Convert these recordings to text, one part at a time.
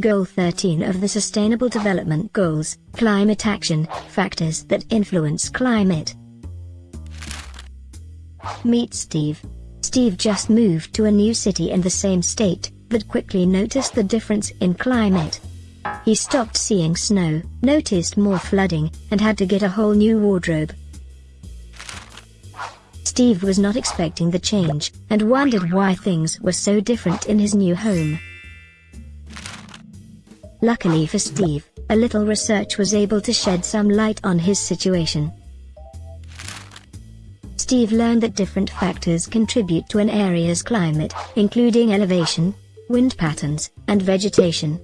Goal 13 of the Sustainable Development Goals, Climate Action, Factors that Influence Climate. Meet Steve. Steve just moved to a new city in the same state, but quickly noticed the difference in climate. He stopped seeing snow, noticed more flooding, and had to get a whole new wardrobe. Steve was not expecting the change, and wondered why things were so different in his new home. Luckily for Steve, a little research was able to shed some light on his situation. Steve learned that different factors contribute to an area's climate, including elevation, wind patterns, and vegetation.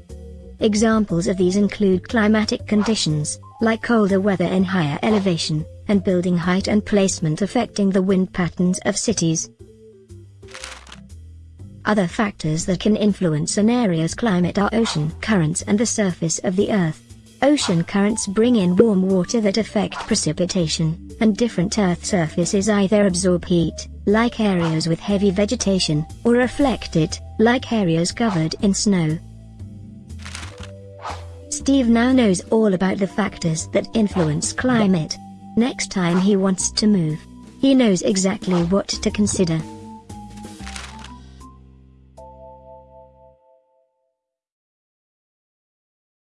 Examples of these include climatic conditions, like colder weather in higher elevation, and building height and placement affecting the wind patterns of cities. Other factors that can influence an area's climate are ocean currents and the surface of the Earth. Ocean currents bring in warm water that affect precipitation, and different Earth surfaces either absorb heat, like areas with heavy vegetation, or reflect it, like areas covered in snow. Steve now knows all about the factors that influence climate. Next time he wants to move, he knows exactly what to consider.